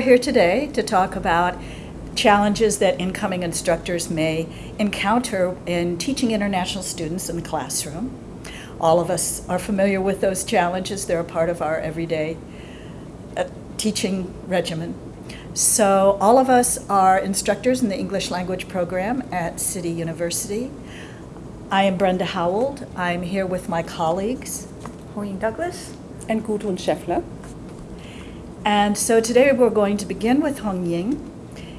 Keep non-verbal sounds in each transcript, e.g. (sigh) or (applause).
We're here today to talk about challenges that incoming instructors may encounter in teaching international students in the classroom. All of us are familiar with those challenges. They're a part of our everyday uh, teaching regimen. So all of us are instructors in the English language program at City University. I am Brenda Howald. I'm here with my colleagues. Hong Douglas. And Gudrun Scheffler. And so today we're going to begin with Hong Ying,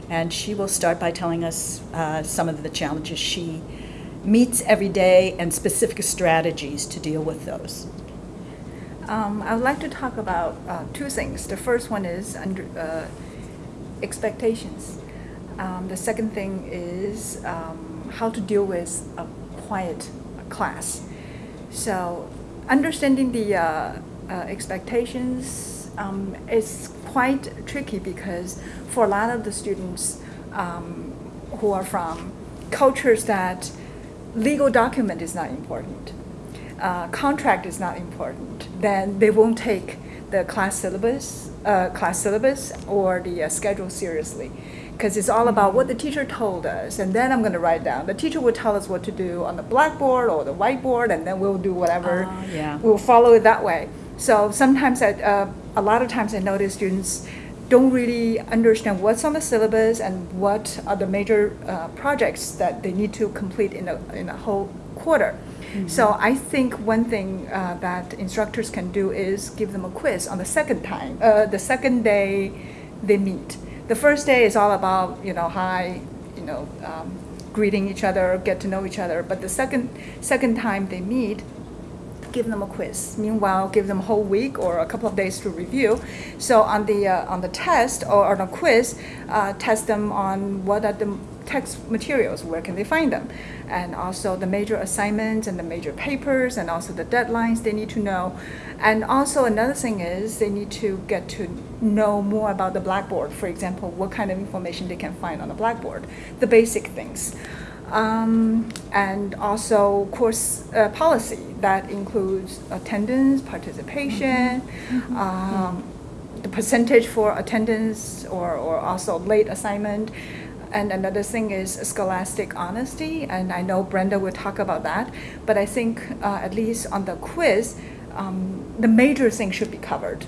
and she will start by telling us uh, some of the challenges she meets every day and specific strategies to deal with those. Um, I would like to talk about uh, two things. The first one is under, uh, expectations. Um, the second thing is um, how to deal with a quiet class. So understanding the uh, uh, expectations um, is quite tricky because for a lot of the students um, who are from cultures that legal document is not important, uh, contract is not important, then they won't take the class syllabus, uh, class syllabus or the uh, schedule seriously because it's all about what the teacher told us and then I'm going to write down. The teacher will tell us what to do on the blackboard or the whiteboard and then we'll do whatever. Uh, yeah. We'll follow it that way. So sometimes, I, uh, a lot of times I notice students don't really understand what's on the syllabus and what are the major uh, projects that they need to complete in a, in a whole quarter. Mm -hmm. So I think one thing uh, that instructors can do is give them a quiz on the second time, uh, the second day they meet. The first day is all about, you know, hi, you know, um, greeting each other, get to know each other. But the second, second time they meet, give them a quiz. Meanwhile, give them a whole week or a couple of days to review. So on the uh, on the test or on a quiz, uh, test them on what are the text materials, where can they find them, and also the major assignments and the major papers, and also the deadlines they need to know. And also another thing is they need to get to know more about the Blackboard. For example, what kind of information they can find on the Blackboard, the basic things. Um, and also course uh, policy that includes attendance, participation, mm -hmm. um, the percentage for attendance or, or also late assignment. And another thing is scholastic honesty, and I know Brenda will talk about that, but I think uh, at least on the quiz, um, the major thing should be covered.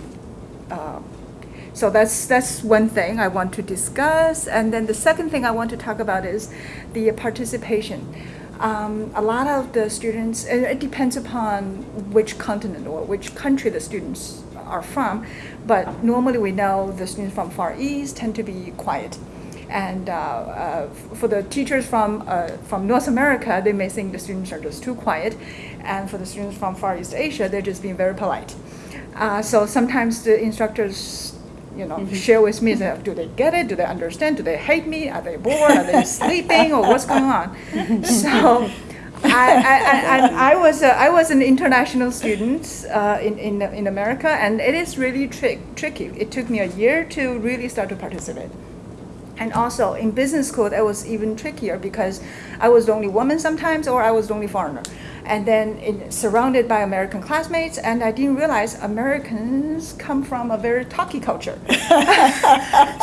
Uh, so that's, that's one thing I want to discuss. And then the second thing I want to talk about is the participation. Um, a lot of the students, it depends upon which continent or which country the students are from, but normally we know the students from Far East tend to be quiet. And uh, uh, for the teachers from, uh, from North America, they may think the students are just too quiet. And for the students from Far East Asia, they're just being very polite. Uh, so sometimes the instructors you know, mm -hmm. share with me, say, do they get it? Do they understand? Do they hate me? Are they bored? Are they (laughs) sleeping? Or what's going on? (laughs) so I, I, I, I, was, a, I was an international student uh, in, in, in America, and it is really tri tricky. It took me a year to really start to participate. And also in business school, that was even trickier because I was the only woman sometimes, or I was the only foreigner and then in, surrounded by American classmates, and I didn't realize Americans come from a very talky culture. (laughs)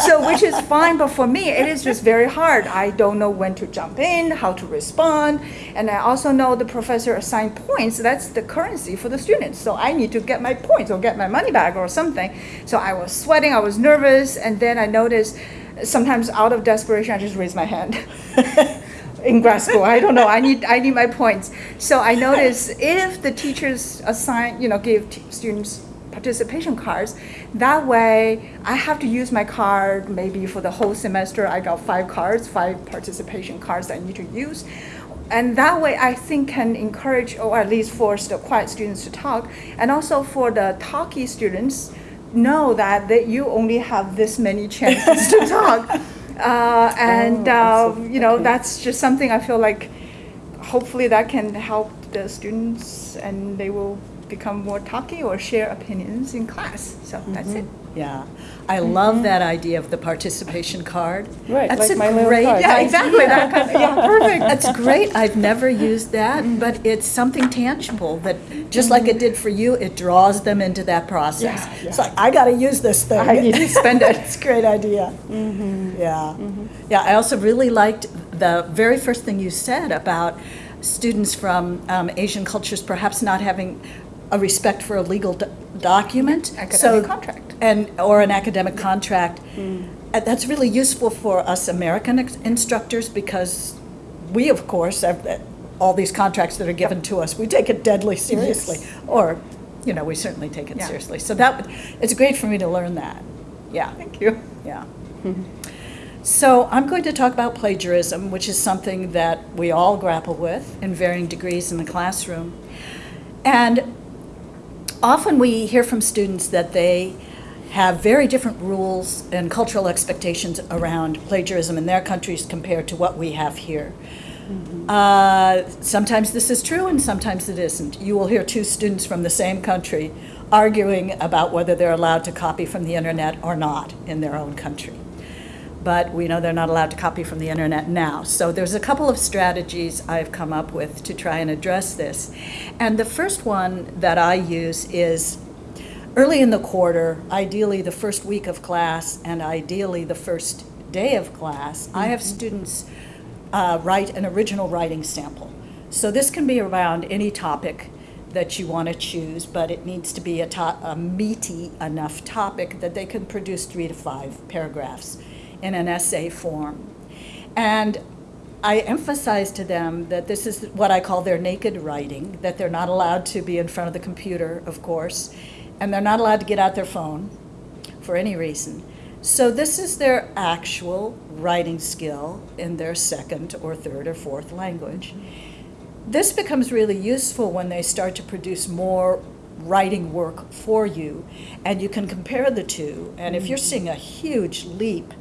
so which is fine, but for me, it is just very hard. I don't know when to jump in, how to respond, and I also know the professor assigned points. That's the currency for the students. So I need to get my points or get my money back or something. So I was sweating, I was nervous, and then I noticed sometimes out of desperation, I just raise my hand. (laughs) in grad school. I don't know. I need I need my points. So I notice if the teachers assign, you know, give students participation cards, that way I have to use my card maybe for the whole semester. I got five cards, five participation cards I need to use. And that way I think can encourage or at least force the quiet students to talk. And also for the talky students, know that, that you only have this many chances to talk. (laughs) Uh, and oh, uh, you know okay. that's just something I feel like hopefully that can help the students and they will become more talky or share opinions in class. So that's it. Yeah, I love that idea of the participation card. Right, That's like a my little great card. Yeah, idea. exactly. That kind of, yeah, perfect. (laughs) That's great. I've never used that, but it's something tangible that, just like it did for you, it draws them into that process. Yeah, yeah. like, I got to use this thing. I need to spend it. It's a great idea. Mm -hmm. Yeah. Yeah, I also really liked the very first thing you said about students from um, Asian cultures perhaps not having a respect for a legal document. Academic So- contract. And, or an academic contract. Uh, That's really useful for us American ex- instructors because we, of course, have uh, all these contracts that are given to us, we take it deadly seriously. Or, you know, we certainly take it Yeah. seriously. So that, would- it's great for me to learn that. Yeah. Thank you. Yeah. So I'm going to talk about plagiarism, which is something that we all grapple with in varying degrees in the classroom. And often we hear from students that they have very different rules and cultural expectations around plagiarism in their countries compared to what we have here. Uh, sometimes this is true and sometimes it isn't. You will hear two students from the same country arguing about whether they're allowed to copy from the internet or not in their own country. But we know they're not allowed to copy from the internet now. So there's a couple of strategies I've come up with to try and address this. And the first one that I use is early in the quarter, ideally the first week of class and ideally the first day of class, I have students uh, write an original writing sample. So this can be around any topic that you want to choose, but it needs to be a, to- a meaty enough topic that they can produce three to five paragraphs in an essay form. And I emphasize to them that this is what I call their naked writing, that they're not allowed to be in front of the computer, of course, and they're not allowed to get out their phone for any reason. So this is their actual writing skill in their second or third or fourth language. This becomes really useful when they start to produce more writing work for you, and you can compare the two. And if you're mm. seeing a huge leap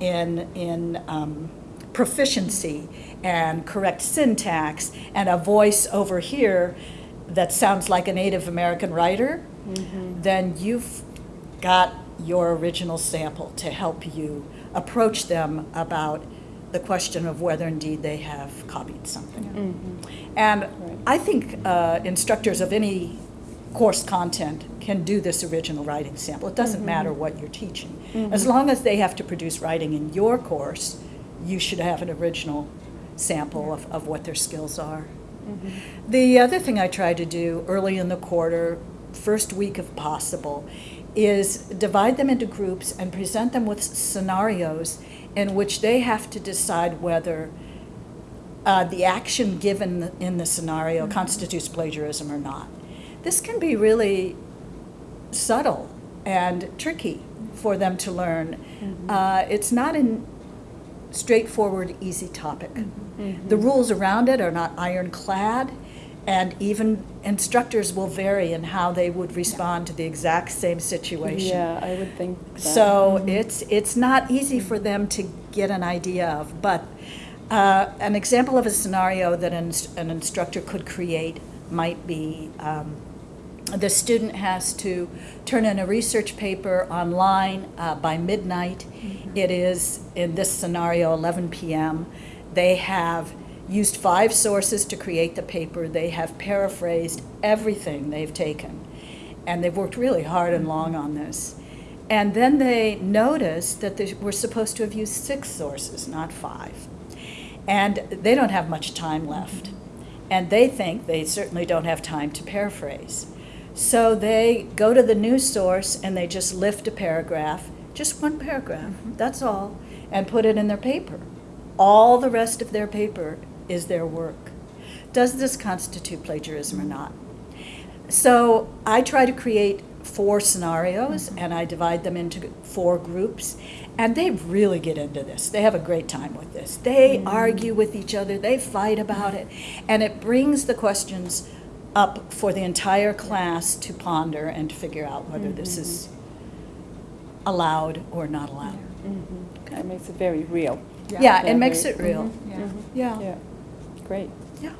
in, in um, proficiency and correct syntax and a voice over here that sounds like a Native American writer, then you've got your original sample to help you approach them about the question of whether indeed they have copied something. And I think uh, instructors of any course content can do this original writing sample. It doesn't mm-hmm. matter what you're teaching. As mm-hmm. long as they have to produce writing in your course, you should have an original sample of, of what their skills are. Mm-hmm. The other thing I try to do early in the quarter, first week if possible, is divide them into groups and present them with scenarios in which they have to decide whether uh, the action given in the scenario constitutes plagiarism or not. This can be really subtle and tricky for them to learn. Uh, it's not a straightforward, easy topic. The rules around it are not ironclad, and even instructors will vary in how they would respond to the exact same situation. Yeah, I would think that. So it's, it's not easy for them to get an idea of, but uh, an example of a scenario that an, an instructor could create might be um, the student has to turn in a research paper online uh, by midnight. It is, in this scenario, 11 p.m. They have used five sources to create the paper. They have paraphrased everything they've taken. And they've worked really hard and long on this. And then they notice that they were supposed to have used six sources, not five. And they don't have much time left. And they think they certainly don't have time to paraphrase. So they go to the news source and they just lift a paragraph, just one paragraph, mm-hmm. that's all, and put it in their paper. All the rest of their paper is their work. Does this constitute plagiarism or not? So I try to create four scenarios mm-hmm. and I divide them into four groups. And they really get into this. They have a great time with this. They mm-hmm. argue with each other, they fight about it. And it brings the questions up for the entire class to ponder and to figure out whether this is allowed or not allowed. Mhm. That makes it very real. Yeah, it makes it real. Yeah. Mhm. Yeah. Yeah, great. Yeah.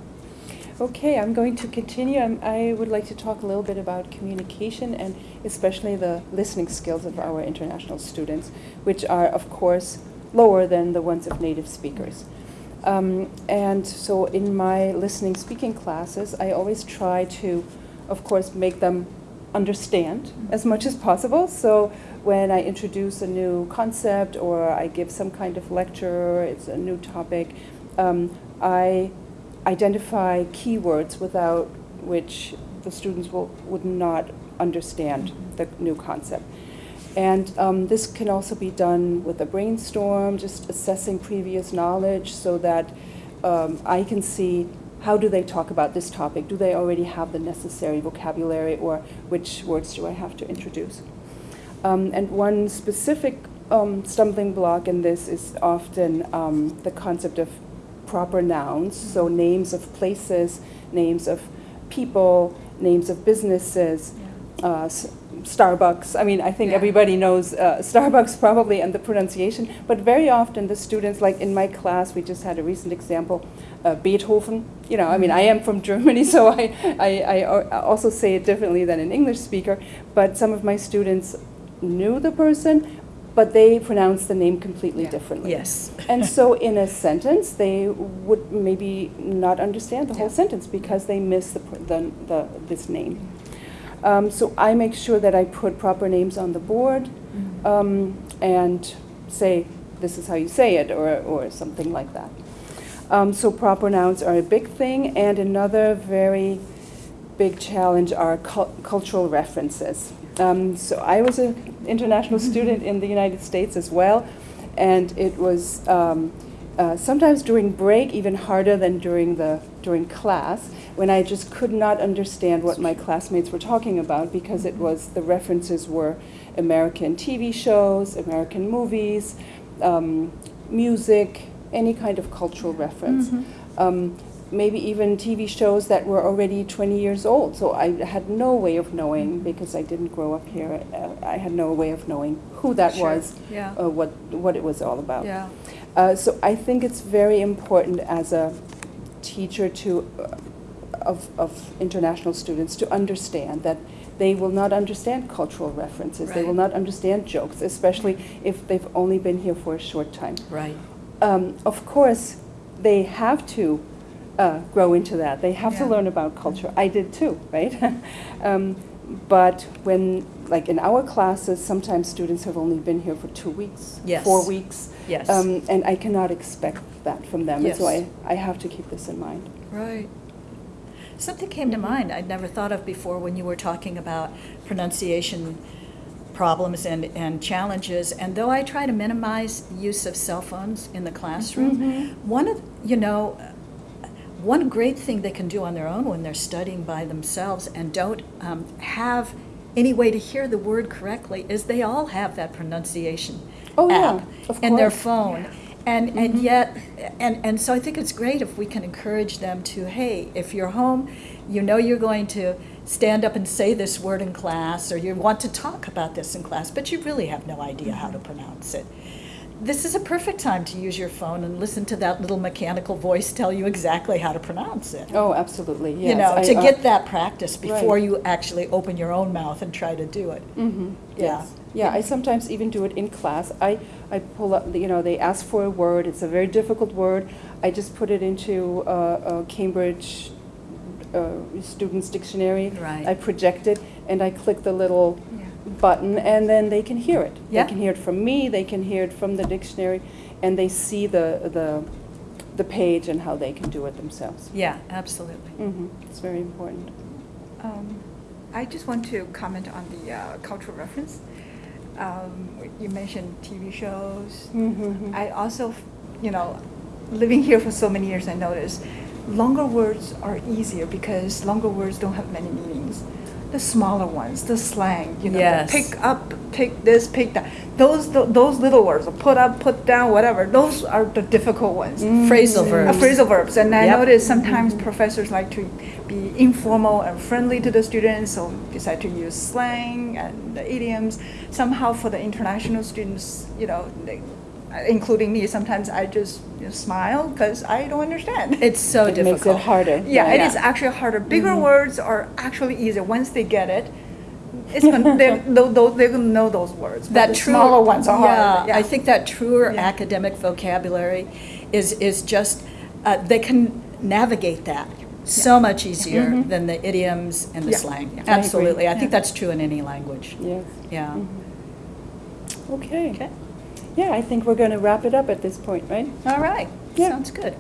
Okay, I'm going to continue. I'm, I would like to talk a little bit about communication and especially the listening skills of our international students, which are, of course, lower than the ones of native speakers. Um, and so in my listening speaking classes, I always try to, of course, make them understand as much as possible. So when I introduce a new concept or I give some kind of lecture, it's a new topic, um, I identify keywords without which the students will, would not understand the new concept. And um, this can also be done with a brainstorm, just assessing previous knowledge so that um, I can see how do they talk about this topic? Do they already have the necessary vocabulary or which words do I have to introduce? Um, and one specific um, stumbling block in this is often um, the concept of proper nouns, so names of places, names of people, names of businesses, uh, Starbucks. I mean, I think Yeah. everybody knows uh, (laughs) Starbucks probably and the pronunciation, but very often the students, like in my class, we just had a recent example, uh, Beethoven. You know, I mean, I am from Germany, (laughs) so I, I, I also say it differently than an English speaker, but some of my students knew the person, but they pronounced the name completely Yeah. differently. Yes. (laughs) And so in a sentence, they would maybe not understand the whole sentence because they miss the, pr- the, the, this name. Um, so I make sure that I put proper names on the board um, and say, this is how you say it, or, or something like that. Um, so proper nouns are a big thing, and another very big challenge are cul- cultural references. Um, so I was an international student in the United States as well, and it was um, uh, sometimes during break even harder than during the during class when I just could not understand what my classmates were talking about because it was the references were American TV shows, American movies, um, music, any kind of cultural reference. Um, maybe even TV shows that were already 20 years old. So I had no way of knowing because I didn't grow up here. Uh, I had no way of knowing who that Sure, was, yeah. uh, what what it was all about. Yeah. Uh, so I think it's very important as a teacher to uh, of, of international students to understand that they will not understand cultural references. They will not understand jokes, especially if they've only been here for a short time. Right. Um, of course, they have to uh, grow into that. They have to learn about culture. I did too, right? (laughs) um, but when, like in our classes, sometimes students have only been here for two weeks, Yes. four weeks. Yes. Um, and I cannot expect that from them. And so I, I have to keep this in mind. Right. Something came to mind I'd never thought of before when you were talking about pronunciation problems and, and challenges. And though I try to minimize use of cell phones in the classroom, Mhm. one of, you know, one great thing they can do on their own when they're studying by themselves and don't um, have any way to hear the word correctly is they all have that pronunciation Oh, yeah, app of in their phone. And, and yet, and, and so I think it's great if we can encourage them to, hey, if you're home, you know you're going to stand up and say this word in class, or you want to talk about this in class, but you really have no idea how to pronounce it. This is a perfect time to use your phone and listen to that little mechanical voice tell you exactly how to pronounce it. Oh, absolutely. Yes. you know, I, to uh, get that practice before Right. you actually open your own mouth and try to do it. Mm-hmm. Yeah. Yes. Yeah, I sometimes even do it in class. I, I pull up, you know, they ask for a word. It's a very difficult word. I just put it into uh, a Cambridge uh, Students Dictionary. Right. I project it and I click the little Yeah. button and then they can hear it. Yeah. They can hear it from me, they can hear it from the dictionary, and they see the, the, the page and how they can do it themselves. Yeah, absolutely. hmm It's very important. Um, I just want to comment on the uh, cultural reference. Um, you mentioned TV shows. Mhm. I also, you know, living here for so many years, I noticed longer words are easier because longer words don't have many meanings. The smaller ones, the slang, you know, Yes. pick up, pick this, pick that. Those th- those little words, put up, put down, whatever. Those are the difficult ones. Phrasal Uh, verbs. phrasal verbs, and I Yep. notice sometimes professors like to be informal and friendly to the students, so decide to use slang and the idioms. Somehow, for the international students, you know, they, including me, sometimes I just you know, smile because I don't understand. It's so It difficult. makes it harder. Yeah, it Yeah. is actually harder. Bigger Mhm. words are actually easier once they get it. It's gonna, (laughs) they're, they'll, they'll- they're gonna know those words. That the true, smaller ones are yeah, harder. I think that truer Yeah. academic vocabulary is is just uh, they can navigate that so much easier Mhm. than the idioms and the Yeah. slang. Yeah. I. Absolutely, I, think Yeah. that's true in any language. Yes. Yeah. Mhm. Okay. Okay. Yeah, I think we're going to wrap it up at this point, right? All right. Yeah. Sounds good.